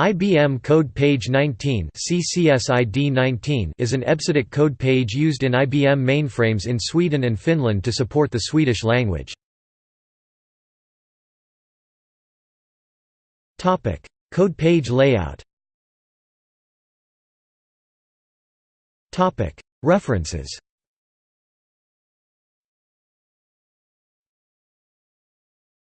IBM Code Page 19 CCSID 19 is an EBCDIC code page used in IBM mainframes in Sweden and Finland to support the Swedish language. code page layout References